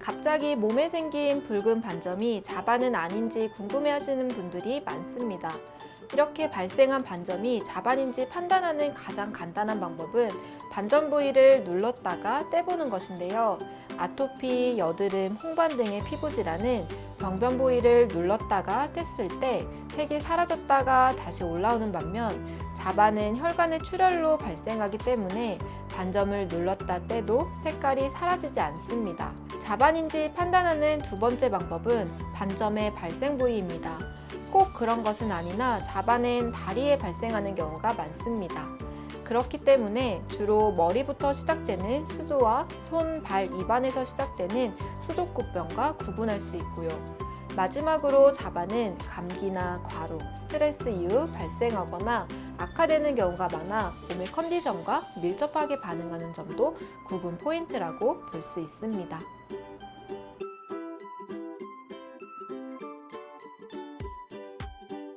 갑자기 몸에 생긴 붉은 반점이 자반은 아닌지 궁금해하시는 분들이 많습니다. 이렇게 발생한 반점이 자반인지 판단하는 가장 간단한 방법은 반점 부위를 눌렀다가 떼보는 것인데요. 아토피, 여드름, 홍반 등의 피부 질환은 병변 부위를 눌렀다가 뗐을 때 색이 사라졌다가 다시 올라오는 반면 자반은 혈관의 출혈로 발생하기 때문에 반점을 눌렀다 떼도 색깔이 사라지지 않습니다. 자반인지 판단하는 두 번째 방법은 반점의 발생 부위입니다. 꼭 그런 것은 아니나 자반은 다리에 발생하는 경우가 많습니다. 그렇기 때문에 주로 머리부터 시작되는 수조와 손, 발, 입안에서 시작되는 수족구병과 구분할 수 있고요. 마지막으로 자반은 감기나 과로, 스트레스 이후 발생하거나 악화되는 경우가 많아 몸의 컨디션과 밀접하게 반응하는 점도 구분 포인트라고 볼 수 있습니다.